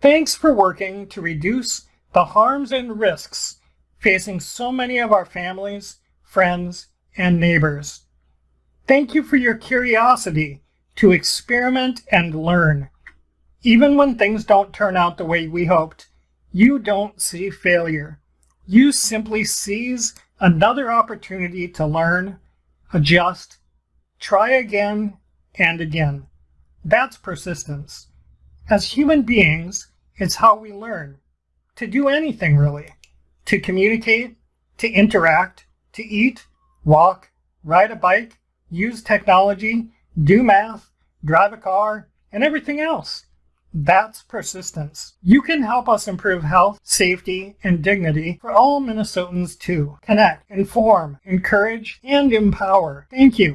Thanks for working to reduce the harms and risks facing so many of our families, friends, and neighbors. Thank you for your curiosity to experiment and learn. Even when things don't turn out the way we hoped, you don't see failure. You simply seize another opportunity to learn, adjust, try again and again. That's persistence. As human beings, it's how we learn to do anything really, to communicate, to interact, to eat, walk, ride a bike, use technology, do math, drive a car, and everything else. That's persistence. You can help us improve health, safety, and dignity for all Minnesotans too. Connect, inform, encourage, and empower. Thank you.